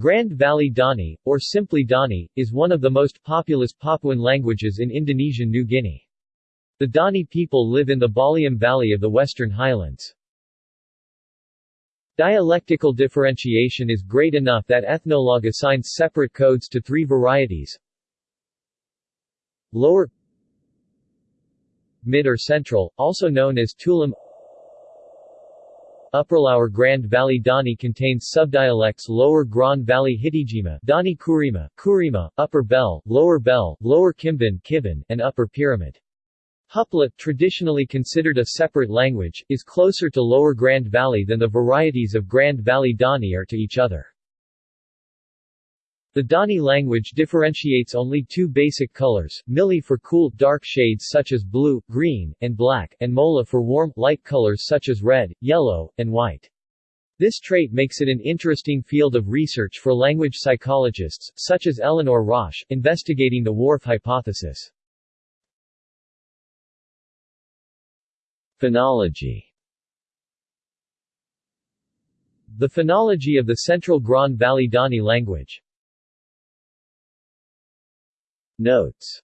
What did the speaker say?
Grand Valley Dani, or simply Dani, is one of the most populous Papuan languages in Indonesian New Guinea. The Dani people live in the Baliem Valley of the Western Highlands. Dialectical differentiation is great enough that Ethnologue assigns separate codes to three varieties. Lower Mid or Central, also known as Tulam Upperlower Grand Valley Dani contains subdialects Lower Grand Valley Hitigima Dani Kurima, Kurima, Upper Bele, Lower Bele, Lower Kimbin Kibin, and Upper Pyramid. Hupla, traditionally considered a separate language, is closer to Lower Grand Valley than the varieties of Grand Valley Dani are to each other. The Dani language differentiates only two basic colors, Mili for cool, dark shades such as blue, green, and black, and Mola for warm, light colors such as red, yellow, and white. This trait makes it an interesting field of research for language psychologists, such as Eleanor Rosch, investigating the Whorf hypothesis. Phonology The phonology of the Central Grand Valley Dani language Notes